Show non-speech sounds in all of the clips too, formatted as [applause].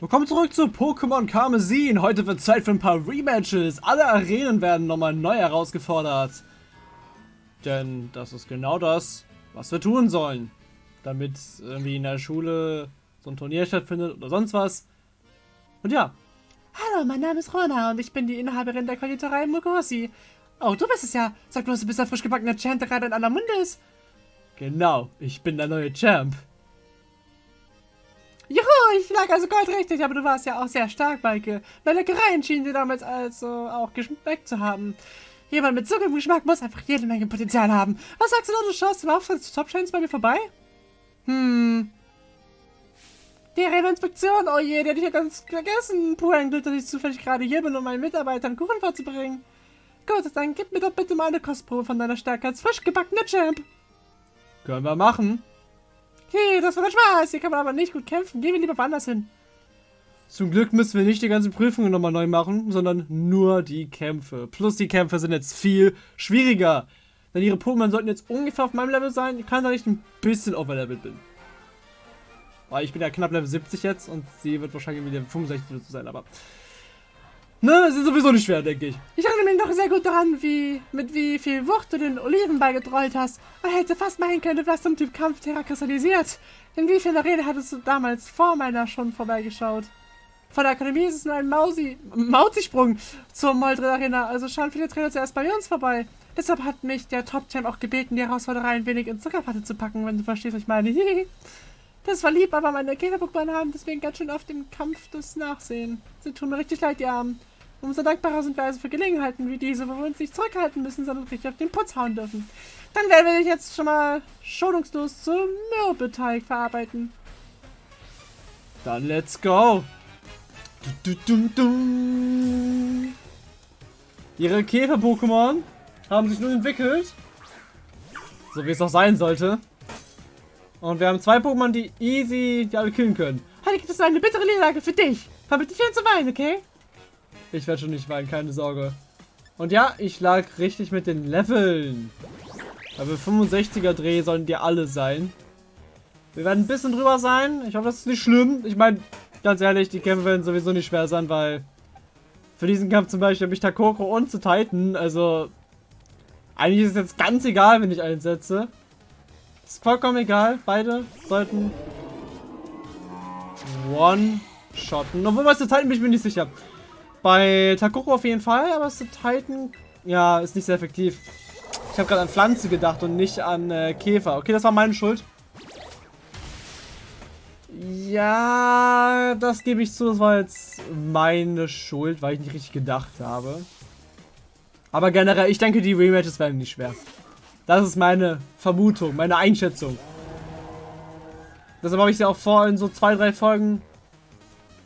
Willkommen zurück zu Pokémon Karmesin. Heute wird Zeit für ein paar Rematches. Alle Arenen werden nochmal neu herausgefordert. Denn das ist genau das, was wir tun sollen. Damit irgendwie in der Schule so ein Turnier stattfindet oder sonst was. Und ja. Hallo, mein Name ist Rona und ich bin die Inhaberin der Konditorei Mugosi. Oh, du bist es ja. Sag bloß, du bist der frisch gebackene Champ, der gerade in aller Munde ist. Genau, ich bin der neue Champ. Ich lag also goldrichtig, aber du warst ja auch sehr stark, Maike. Bei Leckereien schienen sie damals also auch geschmeckt zu haben. Jemand mit so gutem Geschmack muss einfach jede Menge Potenzial haben. Was sagst du da, du schaust im Auftritt zu Top Chains bei mir vorbei? Hm. Die Inspektion, oh je, die hätte ich ja ganz vergessen. Puh, ein Glück, dass ich zufällig gerade hier bin, um meinen Mitarbeitern Kuchen vorzubringen. Gut, dann gib mir doch bitte mal eine Kostprobe von deiner Stärke als frisch gebackener Champ. Können wir machen. Okay, das war der Spaß. Hier kann man aber nicht gut kämpfen. Gehen wir lieber woanders hin. Zum Glück müssen wir nicht die ganzen Prüfungen nochmal neu machen, sondern nur die Kämpfe. Plus die Kämpfe sind jetzt viel schwieriger. Denn ihre Pokémon sollten jetzt ungefähr auf meinem Level sein. Ich kann da nicht ein bisschen overlevelt bin. Weil ich bin ja knapp Level 70 jetzt und sie wird wahrscheinlich Level 65 oder so sein, aber... Ne, es ist sowieso nicht schwer, denke ich. Ich erinnere mich noch sehr gut daran, wie mit wie viel Wucht du den Oliven beigetrollt hast. Man hätte fast meinen können, du wärst zum Typ Kampfterra kristallisiert. In wie vielen Rede hattest du damals vor meiner schon vorbeigeschaut? Von der Akademie ist es nur ein Mausi, Mauzisprung zur Moldred Arena, also schauen viele Trainer zuerst bei uns vorbei. Deshalb hat mich der Top-Champ auch gebeten, die Herausforderei ein wenig in Zuckerpatte zu packen, wenn du verstehst, was ich meine. [laughs] das war lieb, aber meine Käfer-Pokémon haben deswegen ganz schön oft im Kampf das Nachsehen. Sie tun mir richtig leid, die Armen. Umso dankbarer sind wir also für Gelegenheiten wie diese, wo wir uns nicht zurückhalten müssen, sondern richtig auf den Putz hauen dürfen. Dann werden wir dich jetzt schon mal schonungslos zum Mürbeteig verarbeiten. Dann let's go! Du, du, du, Ihre Käfer-Pokémon haben sich nun entwickelt. So wie es auch sein sollte. Und wir haben zwei Pokémon, die easy die alle killen können. Heute gibt es eine bittere Niederlage für dich. Verbinde dich zu weinen, okay? Ich werde schon nicht weinen, keine Sorge. Und ja, ich lag richtig mit den Leveln. Aber 65er Dreh sollen die alle sein. Wir werden ein bisschen drüber sein. Ich hoffe, das ist nicht schlimm. Ich meine, ganz ehrlich, die Kämpfe werden sowieso nicht schwer sein, weil für diesen Kampf zum Beispiel habe ich Takoko und zu Titan. Also, eigentlich ist es jetzt ganz egal, wenn ich einsetze. Ist vollkommen egal. Beide sollten One-Shotten. Obwohl, bei Titan bin ich mir nicht sicher. Bei Takoko auf jeden Fall, aber Titan, ja, ist nicht sehr effektiv. Ich habe gerade an Pflanze gedacht und nicht an äh, Käfer. Okay, das war meine Schuld. Ja, das gebe ich zu. Das war jetzt meine Schuld, weil ich nicht richtig gedacht habe. Aber generell, ich denke, die Rematches werden nicht schwer. Das ist meine Vermutung, meine Einschätzung. Deshalb habe ich sie auch vor, in so zwei, drei Folgen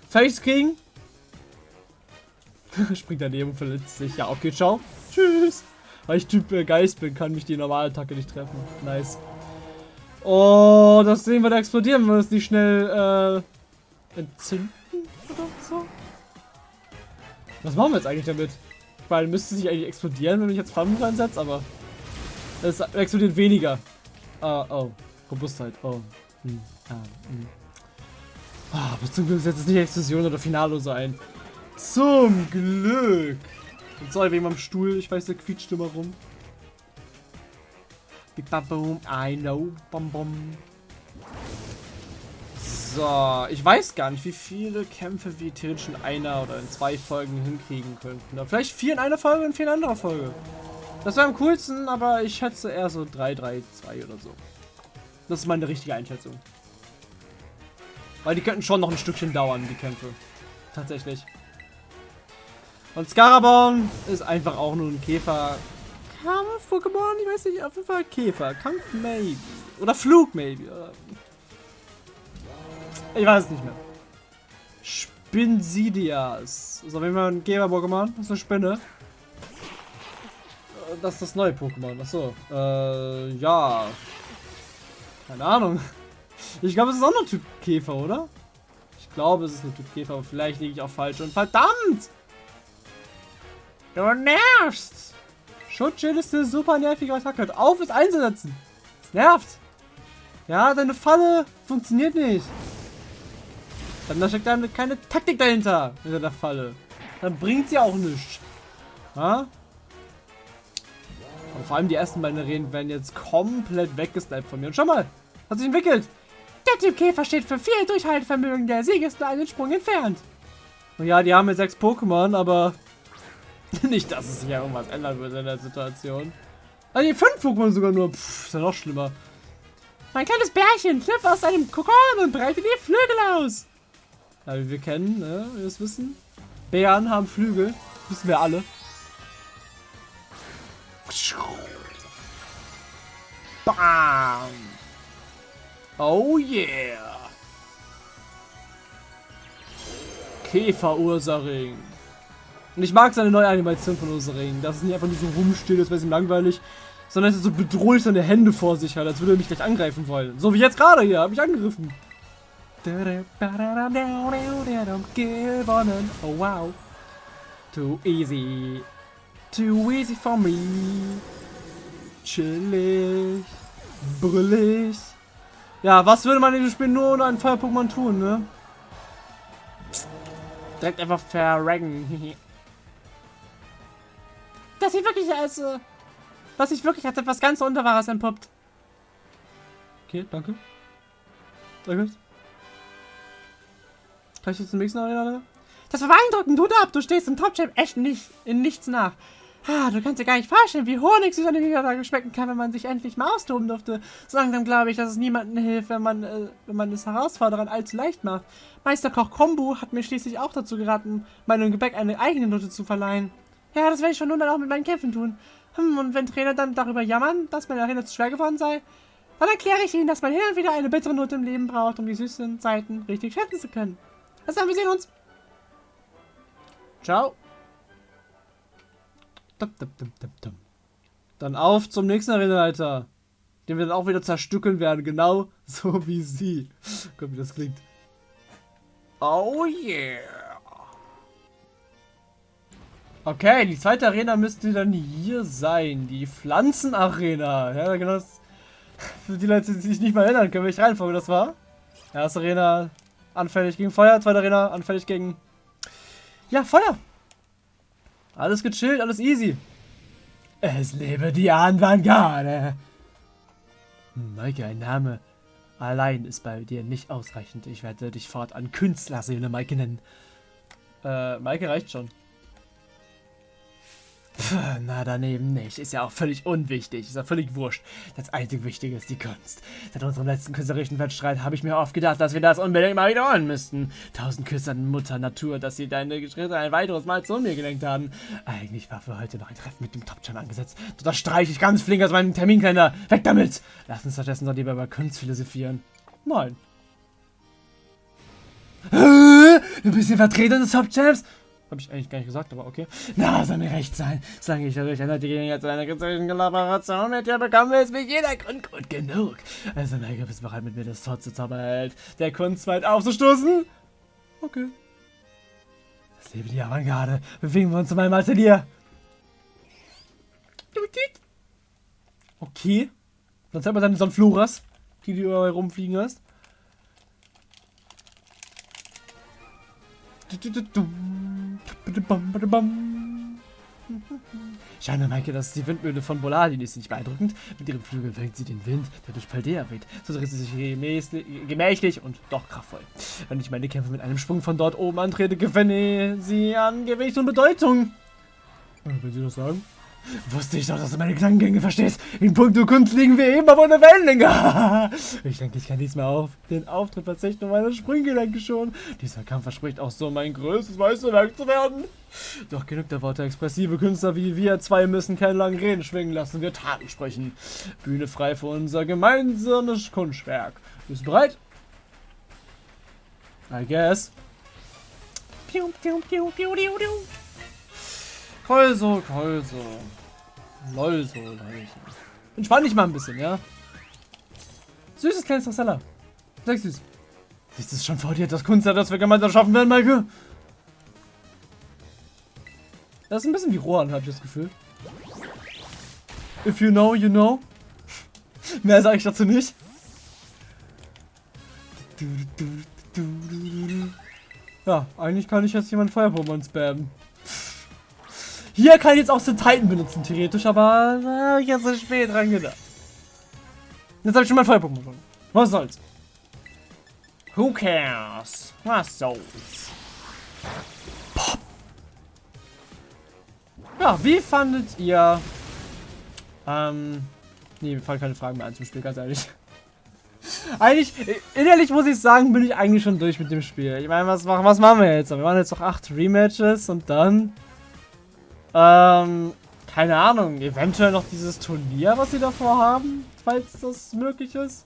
fertig zu kriegen. [laughs] Springt daneben und verletzt sich. Ja, okay, ciao. Tschüss. Weil ich Typ äh, Geist bin, kann mich die normale Attacke nicht treffen. Nice. Oh, das sehen wir da explodieren, wenn wir es nicht schnell äh, entzünden oder so. Was machen wir jetzt eigentlich damit? Weil müsste sich eigentlich explodieren, wenn ich jetzt Flammen reinsetze, aber es explodiert weniger. Uh, oh, Robustheit. Oh. Hm. Ah, hm. Oh, aber zum Glück setzt es nicht Explosion oder Finale so ein. Zum Glück. Und so wegen meinem Stuhl. Ich weiß, der quietscht immer rum. I know. Bom, bom. So, ich weiß gar nicht, wie viele Kämpfe wir theoretisch in einer oder in zwei Folgen hinkriegen könnten. Oder vielleicht vier in einer Folge und vier in anderer Folge. Das wäre am coolsten, aber ich schätze eher so 3, 3, 2 oder so. Das ist meine richtige Einschätzung. Weil die könnten schon noch ein Stückchen dauern, die Kämpfe. Tatsächlich. Und Scaraborn ist einfach auch nur ein Käfer. Kampf-Pokémon? Ich weiß nicht, auf jeden Fall Käfer. Kampf maybe. Oder Flug maybe. Ich weiß es nicht mehr. Spinsidias. Ist auf jeden Fall ein Käfer-Pokémon. Das ist eine Spinne. Das ist das neue Pokémon. Achso. Äh, ja. Keine Ahnung. Ich glaube, es ist auch noch Typ Käfer, oder? Ich glaube, es ist ein Typ Käfer, aber vielleicht liege ich auch falsch. Und verdammt! Du nervst! Schutzschild ist eine super nervige Attacke. Auf, es einzusetzen. Es nervt. Ja, deine Falle funktioniert nicht. Dann da steckt dann keine Taktik dahinter, hinter der Falle. Dann bringt sie auch nichts. Ja? Und vor allem die ersten beiden Arenen werden jetzt komplett weggesniped von mir. Und schau mal, hat sich entwickelt. Der Typ Käfer steht für viel Durchhaltevermögen. Der Sieg ist nur einen Sprung entfernt. Und ja, die haben jetzt sechs Pokémon, aber [laughs] nicht, dass es sich ja irgendwas ändern würde in der Situation. Also die fünf Pokémon sogar nur. Pff, ist ja noch schlimmer. Mein kleines Bärchen schlüpft aus seinem Kokon und breitet die Flügel aus. Ja, wie wir kennen, ne, wir es wissen. Bären haben Flügel. Wissen wir alle. Bam! Oh yeah! Käfer-Ursaring. Und ich mag seine neue Animation von Ursaring. Dass es nicht einfach nur so rumsteht, das wäre ihm langweilig. Sondern dass er so bedrohlich seine Hände vor sich hat, als würde er mich gleich angreifen wollen. So wie jetzt gerade hier, habe ich angegriffen. Gewonnen. Oh wow. Too easy. Too easy for me. Chillig. Brüllig. Ja, was würde man in dem Spiel nur ohne einen Feuer-Pokémon tun, ne? Direkt einfach verraggen. [laughs] Das sieht wirklich als... Äh, was sich wirklich als etwas ganz Unterwahres entpuppt. Okay, danke. Danke. Gleich jetzt zum nächsten Arena, Das war beeindruckend, du ab, du stehst im Top-Champ echt nicht in nichts nach. Ah, du kannst dir gar nicht vorstellen, wie Honig sich an den Niederlage schmecken kann, wenn man sich endlich mal austoben durfte. So langsam glaube ich, dass es niemandem hilft, wenn man, äh, wenn man es Herausforderern allzu leicht macht. Meisterkoch Kombu hat mir schließlich auch dazu geraten, meinem Gebäck eine eigene Note zu verleihen. Ja, das werde ich schon nun dann auch mit meinen Kämpfen tun. Hm, und wenn Trainer dann darüber jammern, dass meine Arena zu schwer geworden sei, dann erkläre ich ihnen, dass man hin und wieder eine bittere Note im Leben braucht, um die süßen Seiten richtig schätzen zu können. Also dann, wir sehen uns. Ciao. Dann auf zum nächsten Arenaleiter. Den wir dann auch wieder zerstückeln werden. Genau [laughs] so wie sie. Guck, wie das klingt. Oh yeah. Okay, die zweite Arena müsste dann hier sein. Die Pflanzenarena. Ja, genau das. Für die Leute, die sich nicht mal erinnern können, welche Reihenfolge das war. Erste Arena anfällig gegen Feuer, zweite Arena anfällig gegen... Ja, Feuer. Alles gechillt, alles easy. Es lebe die Avantgarde. Maike, ein Name allein ist bei dir nicht ausreichend. Ich werde dich fortan Künstlerseele Maike nennen. Äh, Maike reicht schon. Pff, na, daneben nicht. Ist ja auch völlig unwichtig. Ist ja völlig wurscht. Das einzig Wichtige ist die Kunst. Seit unserem letzten künstlerischen Wettstreit habe ich mir oft gedacht, dass wir das unbedingt mal wiederholen müssten. Tausend Küsse an Mutter Natur, dass sie deine Schritte ein weiteres Mal zu mir gelenkt haben. Eigentlich war für heute noch ein Treffen mit dem Top-Chan angesetzt. Das streiche ich ganz flink aus meinem Terminkalender. Weg damit! Lass uns stattdessen doch lieber über Kunst philosophieren. Nein. Du bist der Vertreter des Top-Champs? Habe ich eigentlich gar nicht gesagt, aber okay. Na, soll mir recht sein. Solange ich dadurch eine Gelegenheit zu einer künstlerischen Kollaboration mit dir bekomme, ist mir jeder Grund gut genug. Also, Mega, bist bereit, mit mir das Tor zu Zauberheld der Kunst weit aufzustoßen? Okay. Das lebe die Avantgarde. Bewegen wir uns zu meinem Atelier. Okay. Dann zeig mal deine Sonfluras, die du überall rumfliegen hast. Du, du, du, Scheine, Maike, das ist die Windmühle von Boladi, die ist nicht beeindruckend. Mit ihren Flügeln fängt sie den Wind, der durch Paldea weht. So dreht sie sich gemächlich und doch kraftvoll. Wenn ich meine Kämpfe mit einem Sprung von dort oben antrete, gewinne sie an Gewicht und Bedeutung. Wenn Sie das sagen. Wusste ich doch, dass du meine Gedankengänge verstehst. In puncto Kunst liegen wir eben auf einer Wellenlänge. [laughs] ich denke, ich kann mehr auf. Den Auftritt verzichten und meine Sprunggelenke schon. Dieser Kampf verspricht auch so mein größtes Meisterwerk zu werden. Doch genug der Worte. Expressive Künstler wie wir zwei müssen keine langen Reden schwingen lassen. Wir Taten sprechen. Bühne frei für unser gemeinsames Kunstwerk. Bist du bereit? I guess. Piu, piu, piu, piu, piu, piu. Kolso, Kolso. Lolso, Leute. Entspann dich mal ein bisschen, ja? Süßes kleines Trasella. Sehr süß. Siehst du es schon vor dir, das Kunstwerk, das wir gemeinsam schaffen werden, Maike? Das ist ein bisschen wie Rohan, habe ich das Gefühl. If you know, you know. [laughs] Mehr sage ich dazu nicht. Ja, eigentlich kann ich jetzt jemand Feuer-Pokémon spammen. Hier kann ich jetzt auch den Titan benutzen, theoretisch, aber äh, ich jetzt so spät dran gedacht. Jetzt habe ich schon mal Feuer-Pokémon bekommen. Was soll's? Who cares? Was soll's? Pop. Ja, wie fandet ihr... Ähm... Nee, mir fallen keine Fragen mehr ein zum Spiel, ganz ehrlich. [laughs] eigentlich, innerlich muss ich sagen, bin ich eigentlich schon durch mit dem Spiel. Ich meine, was, was machen wir jetzt? Wir machen jetzt noch acht Rematches und dann... Ähm, keine Ahnung, eventuell noch dieses Turnier, was sie davor haben, falls das möglich ist.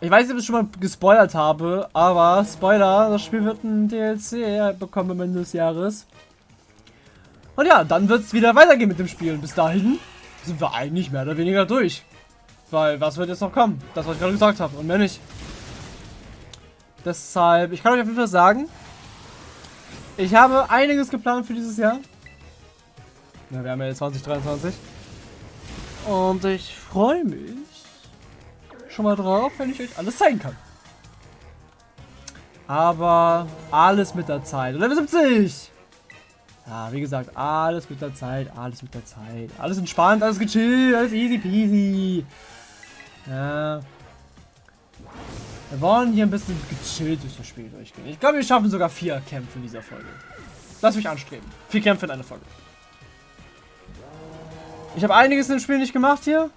Ich weiß nicht, ob ich schon mal gespoilert habe, aber Spoiler, das Spiel wird ein DLC bekommen am Ende des Jahres. Und ja, dann wird es wieder weitergehen mit dem Spiel. Bis dahin sind wir eigentlich mehr oder weniger durch. Weil, was wird jetzt noch kommen? Das, was ich gerade gesagt habe. Und mehr nicht. Deshalb, ich kann euch auf jeden Fall sagen, ich habe einiges geplant für dieses Jahr. Ja, wir haben ja jetzt 2023. Und ich freue mich schon mal drauf, wenn ich euch alles zeigen kann. Aber alles mit der Zeit. Level 70! Ja, wie gesagt, alles mit der Zeit, alles mit der Zeit. Alles entspannt, alles gechillt, alles easy peasy. Ja. Wir wollen hier ein bisschen gechillt durch das Spiel durchgehen. Ich glaube, wir schaffen sogar vier Kämpfe in dieser Folge. Lass mich anstreben. Vier Kämpfe in einer Folge. Ich habe einiges im Spiel nicht gemacht hier.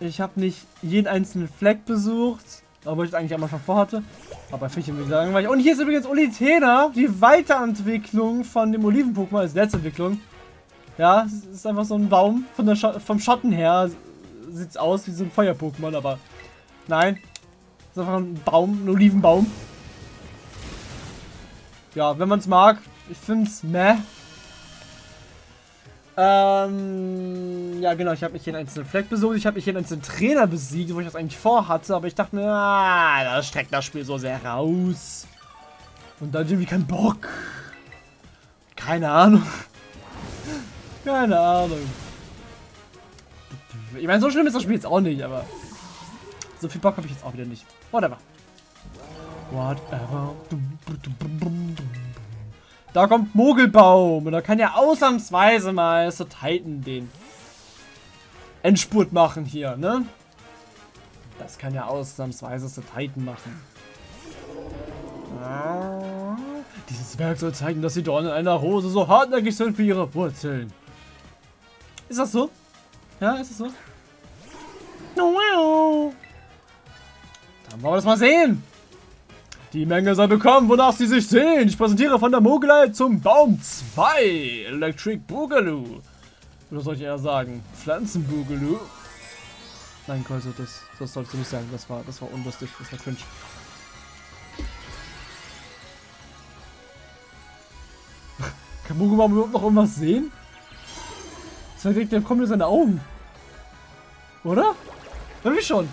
Ich habe nicht jeden einzelnen Fleck besucht, obwohl ich es eigentlich einmal schon vorhatte. Aber finde ich wieder langweilig. Und hier ist übrigens Olitena, die Weiterentwicklung von dem Oliven-Pokémon als letzte Entwicklung. Ja, es ist einfach so ein Baum. Von der Sch vom Schatten her sieht es aus wie so ein Feuer-Pokémon, aber nein. Ist einfach ein Baum, ein Olivenbaum. Ja, wenn man es mag. Ich finde es meh. Ähm, ja genau, ich habe mich hier in einzelnen Fleck besucht, ich habe mich hier in einzelnen Trainer besiegt, wo ich das eigentlich vorhatte, aber ich dachte mir, ah, das streckt das Spiel so sehr raus. Und dann irgendwie kein Bock. Keine Ahnung. [laughs] Keine Ahnung. Ich meine, so schlimm ist das Spiel jetzt auch nicht, aber so viel Bock habe ich jetzt auch wieder nicht. Whatever. Whatever. Da kommt Mogelbaum. Und da kann ja ausnahmsweise mal so Titan den Endspurt machen hier, ne? Das kann ja ausnahmsweise so Titan machen. Ah, dieses Werk soll zeigen, dass die Dornen einer Rose so hartnäckig sind wie ihre Wurzeln. Ist das so? Ja, ist das so? Wow. Dann wollen wir das mal sehen. Die Menge soll bekommen, wonach sie sich sehen. Ich präsentiere von der Mogelei zum Baum 2. Electric Boogaloo. Oder soll ich eher sagen? Pflanzen Boogaloo. Nein, also das, das sollst du nicht sagen. Das war, das war unlustig. Das war cringe. [laughs] Kann Mogelbaum überhaupt noch irgendwas sehen? Das direkt, der kommt in seine Augen. Oder? Irgendwie schon.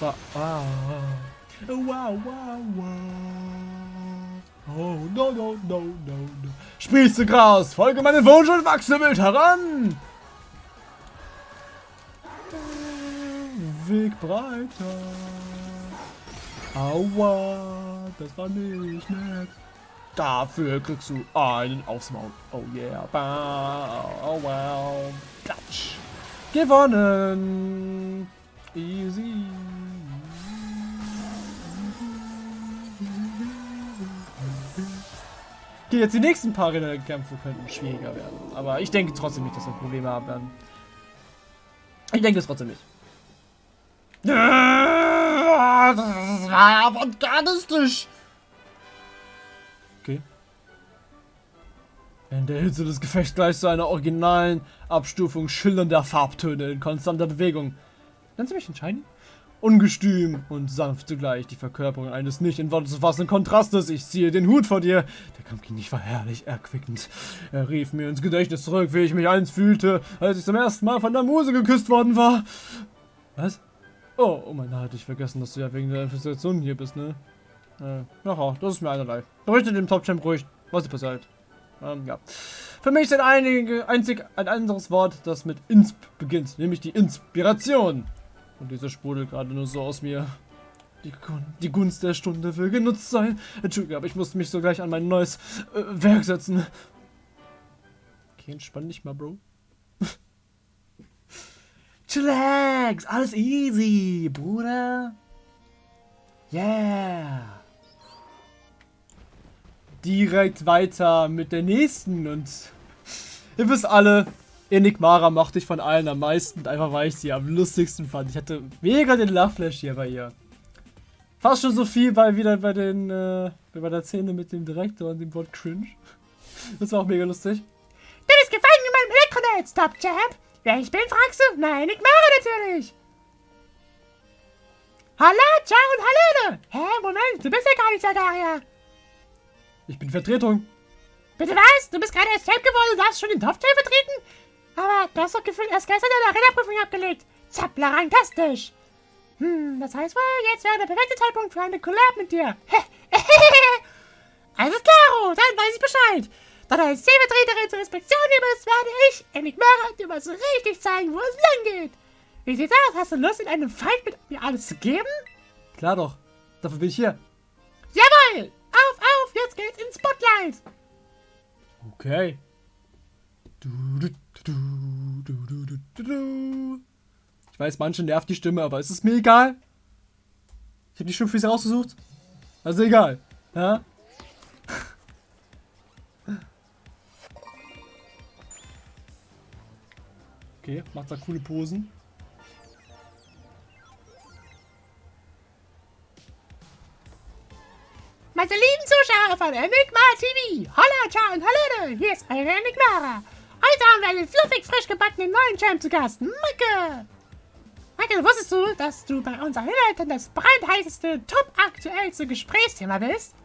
Ah. Wow, wow, wow. Oh, no, no, no, no, no. Spieße Gras, folge meinem Wunsch und wachse wild heran. Weg breiter. Aua, das war nicht nett. Dafür kriegst du einen aufs Maul. Oh yeah. Oh wow. Platsch. Gewonnen. Easy. Okay, jetzt die nächsten paar Kämpfe könnten schwieriger werden. Aber ich denke trotzdem nicht, dass wir Probleme haben werden. Ich denke es trotzdem nicht. Das war avantgardistisch. Okay. In der Hitze des Gefechts gleich zu einer originalen Abstufung schillernder Farbtöne in konstanter Bewegung. Nennen Sie mich entscheiden? Ungestüm und sanft zugleich die Verkörperung eines nicht in Worte zu fassenden Kontrastes. Ich ziehe den Hut vor dir. Der Kampf ging nicht war herrlich erquickend. Er rief mir ins Gedächtnis zurück, wie ich mich einst fühlte, als ich zum ersten Mal von der Muse geküsst worden war. Was? Oh, oh mein Gott, ich vergessen, dass du ja wegen der Infestation hier bist, ne? Äh, ja, das ist mir einerlei. Berichte dem Top-Champ ruhig, was ist passiert. Ähm, ja. Für mich ist ein, einzig ein anderes Wort, das mit Insp beginnt, nämlich die Inspiration. Und dieser sprudelt gerade nur so aus mir. Die, Gun die Gunst der Stunde will genutzt sein. Entschuldigung, aber ich musste mich so gleich an mein neues äh, Werk setzen. Okay, entspann dich mal, Bro. [laughs] Chillax, alles easy, Bruder. Yeah. Direkt weiter mit der nächsten und ihr wisst alle, Enigmara mochte ich von allen am meisten, einfach weil ich sie am lustigsten fand. Ich hatte mega den Lachflash hier bei ihr. Fast schon so viel bei wieder bei den äh, bei der Szene mit dem Direktor und dem Wort cringe. Das war auch mega lustig. Du bist gefangen in meinem Elektronetz, Top Champ. Wer ich bin, fragst du? Nein, ich mache natürlich. Hallo, ciao und Hallöle. Hä, Moment, du bist ja gar nicht Sagaria. Ich bin Vertretung. Bitte was? Du bist gerade erst Champ geworden und darfst schon den Top-Champ vertreten? Aber du hast doch gefühlt erst gestern deine Arena-Prüfung abgelegt. Zapplerantastisch. Hm, das heißt wohl, jetzt wäre der perfekte Zeitpunkt für eine Collab mit dir. [laughs] Alles klar, dann weiß ich Bescheid. Da du als Stellvertreterin zur Inspektion hier bist, werde ich, Enigmara, dir mal so richtig zeigen, wo es lang geht. Wie sieht's aus? Hast du Lust, in einem Fight mit mir alles zu geben? Klar doch. Dafür bin ich hier. Jawohl! Auf, auf, jetzt geht's ins Spotlight. Okay. Du, du, du, du, du, du, du. Ich weiß, manche nervt die Stimme, aber es ist mir egal. Ich habe die Stimme für sie rausgesucht. Also egal. Ja? Okay, macht da coole Posen. Meine lieben Zuschauer von Enigma TV, holla, ciao und hallo, hier ist eure Enigmara. Heute haben wir einen fluffig frisch gebackenen neuen Champ zu Gast, Michael. Michael, wusstest du, dass du bei unseren Inhalten das brandheißeste, top aktuellste Gesprächsthema bist?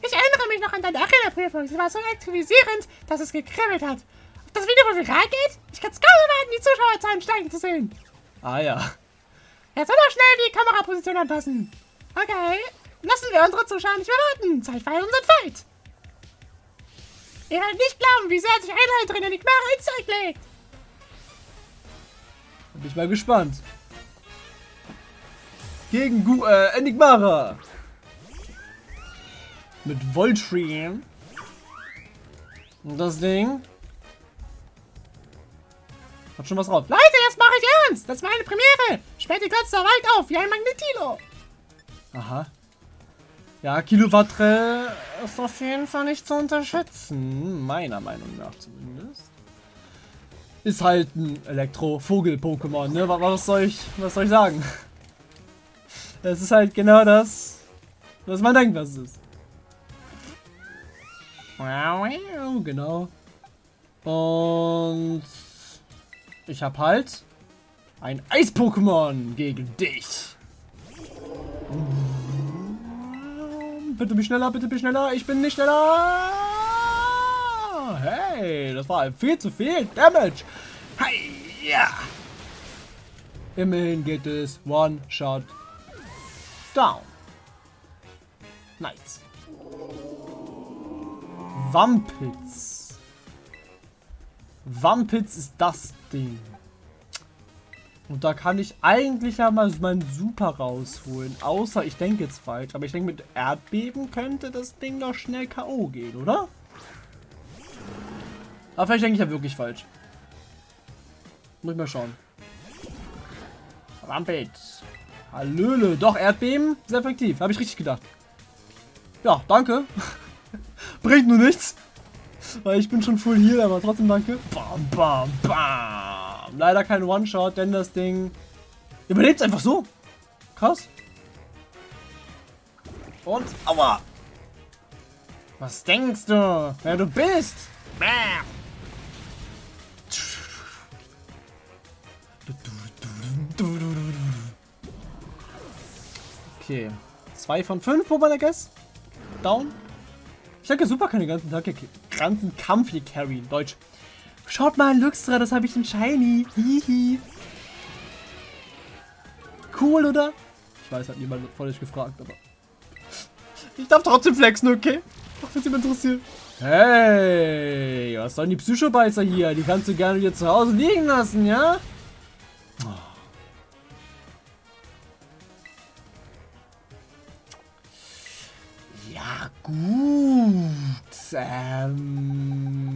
Ich erinnere mich noch an deine Arena-Prüfung. Sie war so aktualisierend, dass es gekribbelt hat. Ob das Video wohl viral geht? Ich kann es kaum erwarten, die Zuschauerzahlen steigen zu sehen. Ah ja. Jetzt soll doch schnell die Kameraposition anpassen. Okay, lassen wir unsere Zuschauer nicht mehr warten. Zeit für unseren Fight. Ihr werdet nicht glauben, wie sehr sich Einheit drin in die Knarre ins Zeug legt. Bin ich mal gespannt. Gegen Gu äh, Enigmara. Mit Voltream. Und das Ding. Hat schon was drauf. Leute, jetzt mache ich ernst. Das war eine Premiere. Später kotzt er weit auf, wie ein Magnetilo. Aha. Ja, Kilowattre ist auf jeden Fall nicht zu unterschätzen. Meiner Meinung nach zumindest. Ist halt ein Elektro-Vogel-Pokémon, ne? Was soll ich, was soll ich sagen? Es ist halt genau das, was man denkt, was es ist. Genau. Und ich habe halt ein Eis-Pokémon gegen dich. Bitte bin schneller, bitte bin schneller. Ich bin nicht schneller. Hey, das war viel zu viel Damage. Hey, ja. Immerhin geht es One Shot Down. Nice. Wampitz. Wampitz ist das Ding. Und da kann ich eigentlich ja mal meinen Super rausholen. Außer ich denke jetzt falsch. Aber ich denke, mit Erdbeben könnte das Ding doch schnell K.O. gehen, oder? Aber vielleicht denke ich ja wirklich falsch. Muss ich mal schauen. Rampage. Hallöle. Doch, Erdbeben. Sehr effektiv. Habe ich richtig gedacht. Ja, danke. [laughs] Bringt nur nichts. Weil ich bin schon full hier, aber trotzdem danke. Bam, bam, bam. Leider kein One-Shot, denn das Ding überlebt einfach so. Krass. Und, aua. Was denkst du, wer du bist? Bam. Okay. Zwei von fünf, Pokémon, I guess. Down. Ich denke, super kann den ganzen Tag ganzen Kampf hier carryen. Deutsch. Schaut mal, Luxra, das habe ich in Shiny. Hihi. Cool, oder? Ich weiß, hat niemand von euch gefragt, aber... Ich darf trotzdem flexen, okay? Auch wenn es interessiert. Hey, was sollen die Psychobeißer hier? Die kannst du gerne wieder zu Hause liegen lassen, ja? Ja, gut. Ähm,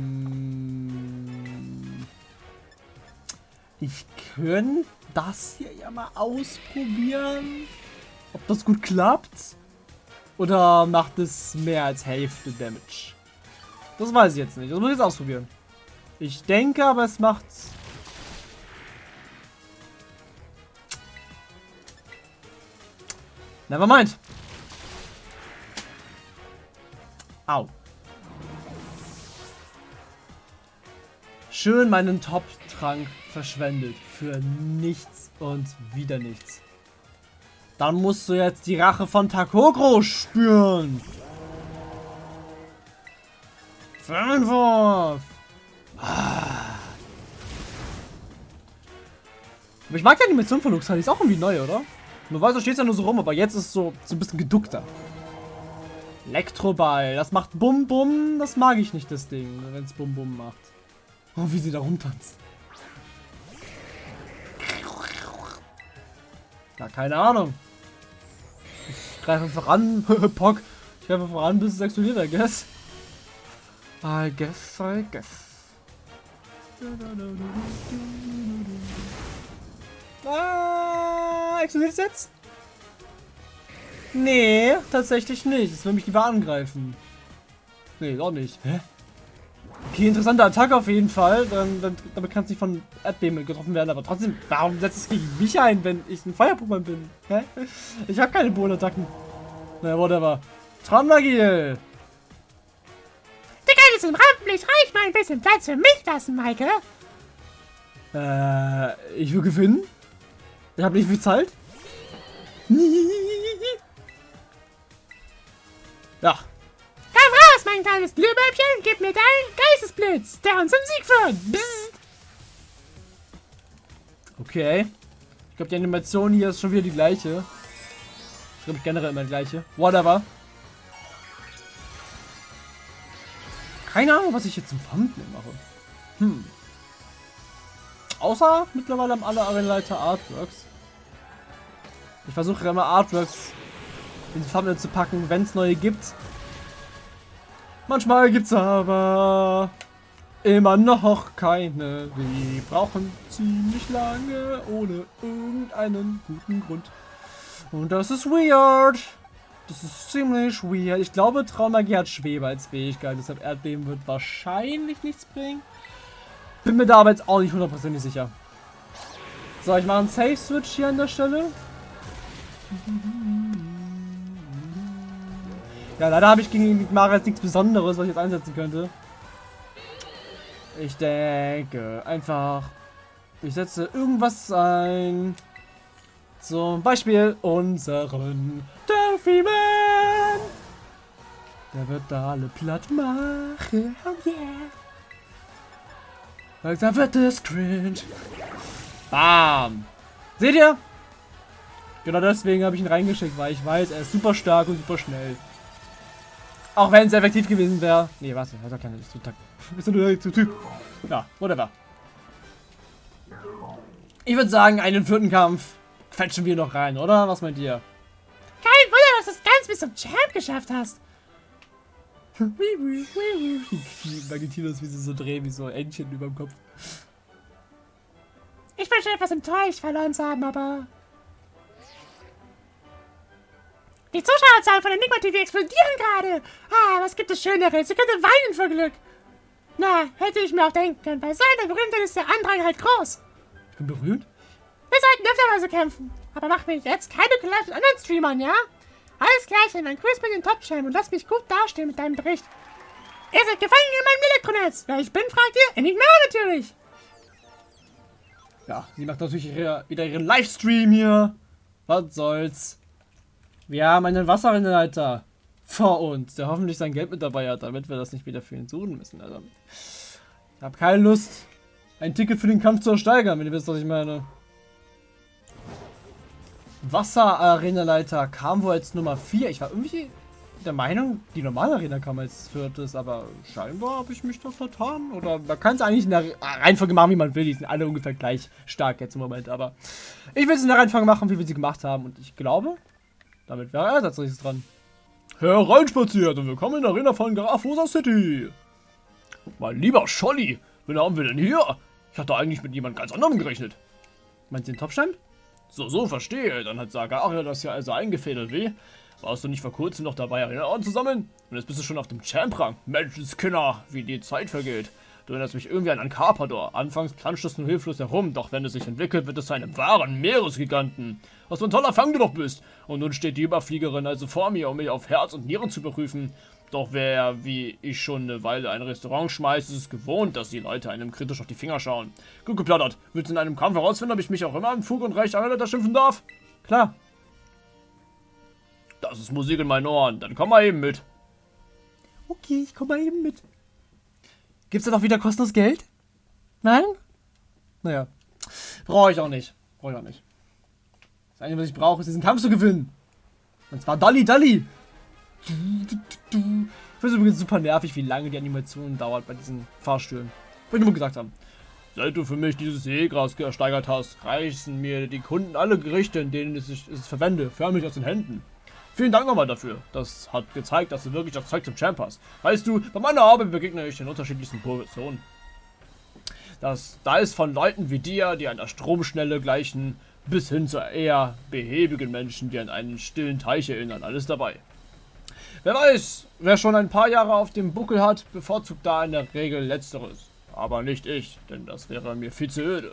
ich könnte das hier ja mal ausprobieren. Ob das gut klappt. Oder macht es mehr als Hälfte Damage? Das weiß ich jetzt nicht. Das muss ich jetzt ausprobieren. Ich denke, aber es macht... Nevermind. Au. Schön meinen Top-Trank verschwendet. Für nichts und wieder nichts. Dann musst du jetzt die Rache von Takogro spüren. Fernwurf. Ah. Aber ich mag die Animation von Luxan, die ist auch irgendwie neu, oder? Weiß, du stehst ja nur so rum, aber jetzt ist es so, so ein bisschen geduckter. Elektroball, das macht Bum Bum, das mag ich nicht, das Ding, wenn es Bum Bum macht. Oh, wie sie da rumtanzt. Ja, keine Ahnung. Ich greife einfach an. [laughs] Pock. Ich greife einfach an, bis es explodiert, I guess. I guess, I guess. Ah, explodiert es jetzt? Nee, tatsächlich nicht. Es will mich lieber angreifen. Nee, doch nicht. Hä? Okay, interessante Attacke auf jeden Fall. Dann, dann, damit kann es nicht von Erdbeben getroffen werden. Aber trotzdem, warum setzt es gegen mich ein, wenn ich ein Feuer-Pokémon bin? Hä? Ich habe keine Bohnenattacken. Naja, whatever. Tranmagil! Du könntest im Rampenlicht reich mal ein bisschen Platz für mich lassen, Maike. Äh, ich will gewinnen. Ich habe nicht viel Zeit. [laughs] Ja, mein kleines Glühbäubchen, gib mir deinen Geistesblitz, der uns zum Sieg führt. Bzzzt. Okay. Ich glaube, die Animation hier ist schon wieder die gleiche. Ich glaube, generell immer die gleiche. Whatever. Keine Ahnung, was ich jetzt im Thumbnail mache. Hm. Außer mittlerweile haben alle Arenaleiter Artworks. Ich versuche immer Artworks in die Thumbnail zu packen, wenn es neue gibt. Manchmal gibt's aber immer noch keine. Wir brauchen ziemlich lange ohne irgendeinen guten Grund. Und das ist weird. Das ist ziemlich weird. Ich glaube, Traumagie hat Schwebe als Fähigkeit. Deshalb Erdbeben wird wahrscheinlich nichts bringen. Bin mir da aber jetzt auch nicht hundertprozentig sicher. So, ich mache einen Safe-Switch hier an der Stelle. Ja, leider habe ich gegen Mara jetzt nichts Besonderes, was ich jetzt einsetzen könnte. Ich denke einfach, ich setze irgendwas ein. Zum Beispiel unseren Delphi Man. Der wird da alle platt machen. Oh yeah. Langsam wird es cringe. Bam. Seht ihr? Genau deswegen habe ich ihn reingeschickt, weil ich weiß, er ist super stark und super schnell. Auch wenn es effektiv gewesen wäre. Nee, warte, er sagt ja nicht zu Takt. Bist du nur zu Typ? Ja, whatever. Ich würde sagen, einen vierten Kampf quetschen wir noch rein, oder? Was meint ihr? Kein Wunder, dass du es ganz bis zum Champ geschafft hast. Magnetinus, wie sie so drehen, wie so Entchen über dem Kopf. Ich bin schon etwas enttäuscht, verloren zu haben, aber Die Zuschauerzahlen von Enigma TV explodieren gerade. Ah, was gibt es Schöneres? Sie könnte weinen vor Glück. Na, hätte ich mir auch denken können. Bei so einer Berühmtheit ist der Andrang halt groß. Ich bin berühmt? Wir sollten öfter mal so kämpfen. Aber mach mir jetzt keine Collage mit anderen Streamern, ja? Alles gleich, dann quiz mit den Top-Channel und lass mich gut dastehen mit deinem Bericht. Ihr seid gefangen in meinem Elektronetz. Wer ich bin, fragt ihr? Enigma natürlich. Ja, sie macht natürlich ihre, wieder ihren Livestream hier. Was soll's. Wir haben einen Wasserrennleiter vor uns, der hoffentlich sein Geld mit dabei hat, damit wir das nicht wieder für ihn suchen müssen. Also, ich habe keine Lust, ein Ticket für den Kampf zu ersteigern, wenn ihr wisst, was ich meine. Wasserarena-Leiter kam wohl als Nummer 4. Ich war irgendwie der Meinung, die normale Arena kam als viertes, aber scheinbar habe ich mich da vertan. Oder man kann es eigentlich in der Reihenfolge machen, wie man will. Die sind alle ungefähr gleich stark jetzt im Moment, aber ich will es in der Reihenfolge machen, wie wir sie gemacht haben. Und ich glaube, damit wäre er als nächstes dran. Hereinspaziert und willkommen in der Arena von Garafosa City. Mein lieber Scholli, wen haben wir denn hier? Ich hatte eigentlich mit jemand ganz anderem gerechnet. Meinst du den Topstand? So, so, verstehe. Dann hat Sagaria das ja also eingefädelt, wie? Warst du nicht vor kurzem noch dabei, Erinnerungen zu sammeln? Und jetzt bist du schon auf dem Champ-Rang. Menschenskinder, wie die Zeit vergeht. Du erinnerst mich irgendwie an einen Carpador. Anfangs planscht es nur hilflos herum, doch wenn es sich entwickelt, wird es zu einem wahren Meeresgiganten. Was für ein toller Fang du doch bist. Und nun steht die Überfliegerin also vor mir, um mich auf Herz und Nieren zu beprüfen. Doch wer, wie ich schon eine Weile ein Restaurant schmeißt, ist es gewohnt, dass die Leute einem kritisch auf die Finger schauen. Gut geplaudert. Willst du in einem Kampf herausfinden, ob ich mich auch immer im Fug und Recht einer schimpfen darf? Klar. Das ist Musik in meinen Ohren. Dann komm mal eben mit. Okay, ich komm mal eben mit. Gibt's da doch wieder kostenlos Geld? Nein? Naja. Brauche ich auch nicht. Brauche ich auch nicht. Das Einzige, was ich brauche, ist diesen Kampf zu gewinnen. Und zwar Dolly Dolly. Ich finde es übrigens super nervig, wie lange die Animation dauert bei diesen Fahrstühlen. Wollte ich nur gesagt haben. Seit du für mich dieses Seegras gesteigert hast, reißen mir die Kunden alle Gerichte, in denen ich es verwende, förmlich aus den Händen. Vielen Dank nochmal dafür. Das hat gezeigt, dass du wirklich das Zeug zum Champ hast. Weißt du, bei meiner Arbeit begegne ich den unterschiedlichsten Positionen. Das, da ist von Leuten wie dir, die einer Stromschnelle gleichen, bis hin zu eher behäbigen Menschen, die an einen stillen Teich erinnern. Alles dabei. Wer weiß, wer schon ein paar Jahre auf dem Buckel hat, bevorzugt da in der Regel Letzteres. Aber nicht ich, denn das wäre mir viel zu öde.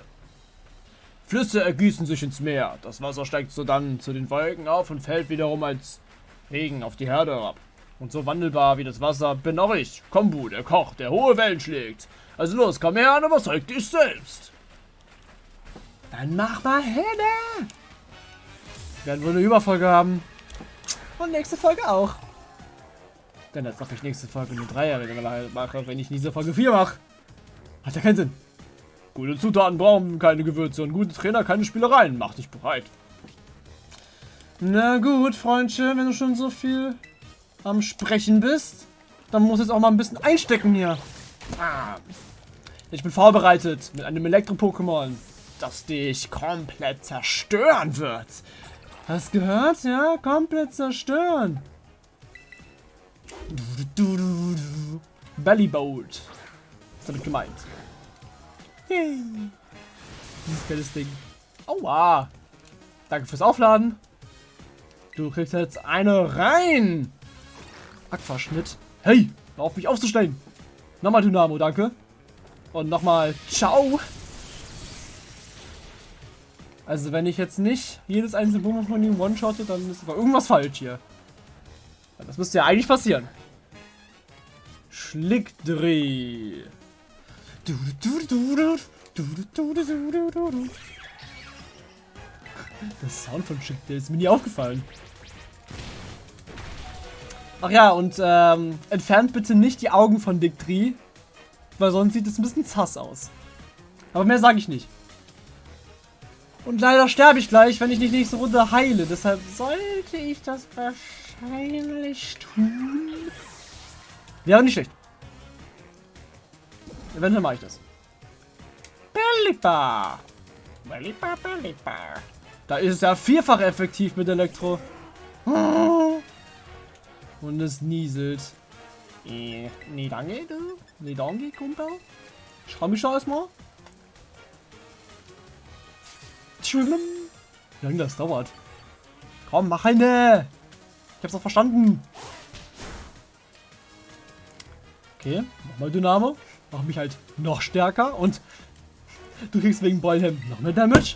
Flüsse ergießen sich ins Meer. Das Wasser steigt so dann zu den Wolken auf und fällt wiederum als Regen auf die Herde herab. Und so wandelbar wie das Wasser bin auch ich, Kombu, der Koch, der hohe Wellen schlägt. Also los, komm her und überzeug dich selbst. Dann mach mal hin. Werden wohl eine Überfolge haben. Und nächste Folge auch. Denn als ob ich nächste Folge nur drei mache, wenn ich diese Folge 4 mache. Hat ja keinen Sinn. Gute Zutaten brauchen keine Gewürze und gute Trainer keine Spielereien. Mach dich bereit. Na gut, Freundchen, wenn du schon so viel am Sprechen bist, dann muss jetzt auch mal ein bisschen einstecken hier. Ah. Ich bin vorbereitet mit einem Elektro-Pokémon, das dich komplett zerstören wird. Hast gehört? Ja, komplett zerstören. Bellybolt. Das habe ich gemeint. Yay. Dieses geiles Ding. Aua. Danke fürs Aufladen. Du kriegst jetzt eine rein. Aquaschnitt. Hey, hör auf mich aufzustellen. Nochmal Dynamo, danke. Und nochmal Ciao. Also wenn ich jetzt nicht jedes einzelne Boomer von ihm one-shotte, dann ist aber irgendwas falsch hier. Das müsste ja eigentlich passieren. Schlickdreh. Der Sound von Chick, der ist mir nie aufgefallen. Ach ja, und ähm, entfernt bitte nicht die Augen von Dick Tree, weil sonst sieht es ein bisschen zass aus. Aber mehr sage ich nicht. Und leider sterbe ich gleich, wenn ich nicht nächste Runde heile. Deshalb sollte ich das wahrscheinlich tun. Wäre nicht schlecht. Eventuell mache ich das. Bellipa. Bellipa, Bellipa. Da ist es ja vierfach effektiv mit Elektro. Und es nieselt. Eh, nee, danke, du. Nee, danke, Kumpel. Schau mich schon erstmal. Schwimmen. Wie lange das dauert. Komm, mach eine. Ich hab's doch verstanden. Okay, nochmal Dynamo. Mach mich halt noch stärker und du kriegst wegen Boilham noch mehr Damage.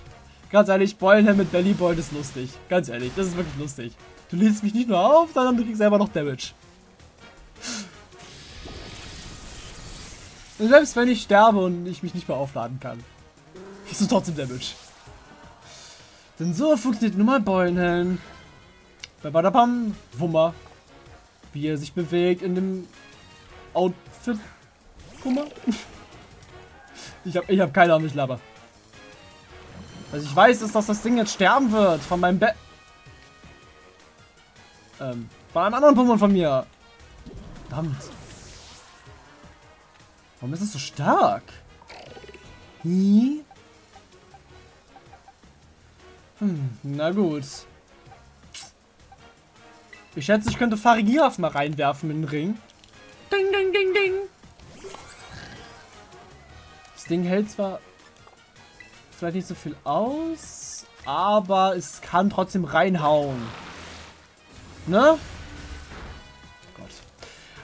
Ganz ehrlich, Boilham mit Bellyboy ist lustig. Ganz ehrlich, das ist wirklich lustig. Du lädst mich nicht nur auf, sondern du kriegst selber noch Damage. Und selbst wenn ich sterbe und ich mich nicht mehr aufladen kann, kriegst du trotzdem Damage. Denn so funktioniert nun mal Beulenhelm. Badabam, Wummer. Wie er sich bewegt in dem Outfit. Wummer. Ich hab, ich hab keine Ahnung, ich laber. Was ich weiß, ist, dass das Ding jetzt sterben wird von meinem Bett. Ähm, bei einem anderen Pokémon von mir. Verdammt. Warum ist es so stark? Hm, na gut. Ich schätze, ich könnte Farigiraf mal reinwerfen in den Ring. Ding, ding, ding, ding. Das Ding hält zwar vielleicht nicht so viel aus, aber es kann trotzdem reinhauen. Ne? Gott.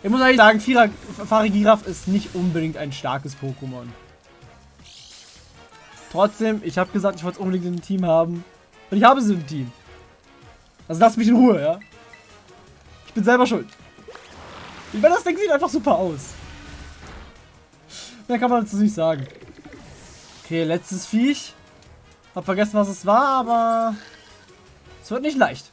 Ich muss eigentlich sagen, Farigiraf ist nicht unbedingt ein starkes Pokémon. Trotzdem, ich habe gesagt, ich wollte es unbedingt im Team haben. Und ich habe es im Team. Also lasst mich in Ruhe, ja? Ich bin selber schuld. Ich meine, das Ding sieht einfach super aus. Mehr kann man dazu nicht sagen. Okay, letztes Viech. Hab vergessen, was es war, aber es wird nicht leicht.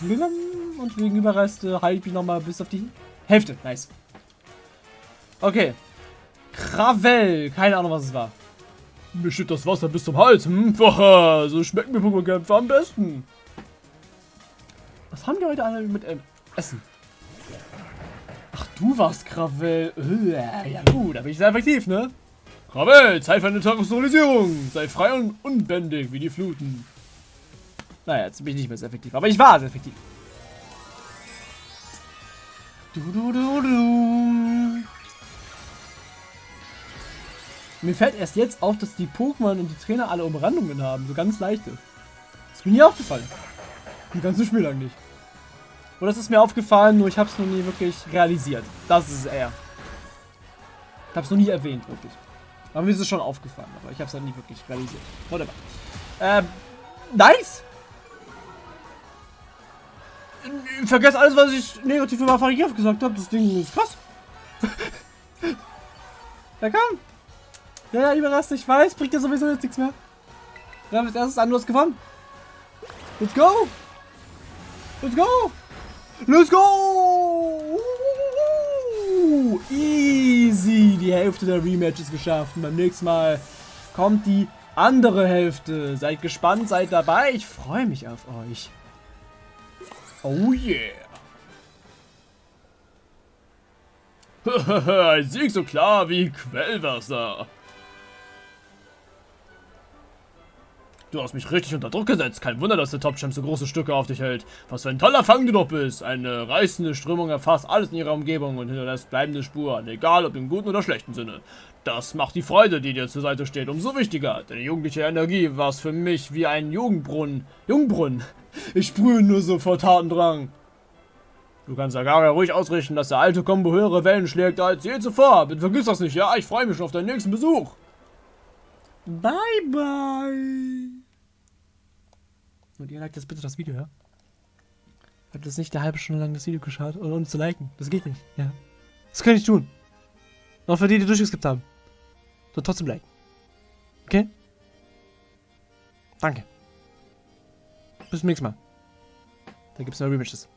Und wegen Überreste halte ich mich nochmal bis auf die Hälfte. Nice. Okay. Krawell. Keine Ahnung, was es war. Mir steht das Wasser bis zum Hals. Hm, so schmecken mir Pokémon-Kämpfe am besten. Was haben die heute alle mit ähm, Essen? Du warst Krawell. Äh, Ja gut, da bin ich sehr effektiv, ne? Krawell, Zeit für eine Terrorisierung. Sei frei und unbändig wie die Fluten. Naja, jetzt bin ich nicht mehr sehr effektiv. Aber ich war sehr effektiv. Du, du, du, du. Mir fällt erst jetzt auf, dass die Pokémon und die Trainer alle Umrandungen haben. So ganz leichte. Das ist mir nie aufgefallen. Im ganzen Spiel lang nicht. Oder es ist mir aufgefallen, nur ich habe es noch nie wirklich realisiert. Das ist eher. Ich habe es noch nie erwähnt, wirklich. Aber mir ist es schon aufgefallen, aber ich habe es dann nie wirklich realisiert. Whatever. Ähm, nice! Vergesst alles, was ich negativ über Farigiraf gesagt habe. Das Ding ist krass. [laughs] ja, komm. Ja, ja, überrascht, ich weiß. Bringt ja sowieso jetzt nichts mehr. Wir haben als erstes an, du gewonnen. Let's go! Let's go! Let's go! Easy! Die Hälfte der Rematches geschafft. Und beim nächsten Mal kommt die andere Hälfte. Seid gespannt, seid dabei. Ich freue mich auf euch. Oh yeah! [laughs] Ein Sieg so klar wie Quellwasser. Du hast mich richtig unter Druck gesetzt. Kein Wunder, dass der Top-Champ so große Stücke auf dich hält. Was für ein toller Fang du doch bist. Eine reißende Strömung erfasst alles in ihrer Umgebung und hinterlässt bleibende Spuren, egal ob im guten oder schlechten Sinne. Das macht die Freude, die dir zur Seite steht, umso wichtiger. Deine jugendliche Energie war es für mich wie ein Jugendbrunnen. Jungbrunnen. Ich sprühe nur so vor Tatendrang. Du kannst Agaria ruhig ausrichten, dass der alte Kombo höhere Wellen schlägt als je zuvor. Bitte vergiss das nicht, ja? Ich freue mich schon auf deinen nächsten Besuch. Bye, bye. Und ihr liked jetzt bitte das Video, ja? Habt jetzt nicht eine halbe Stunde lang das Video geschaut, ohne zu liken. Das geht nicht, ja? Das kann ich tun. Auch für die, die durchgeskippt haben. So trotzdem liken. Okay? Danke. Bis zum nächsten Mal. Da gibt's neue Rematches.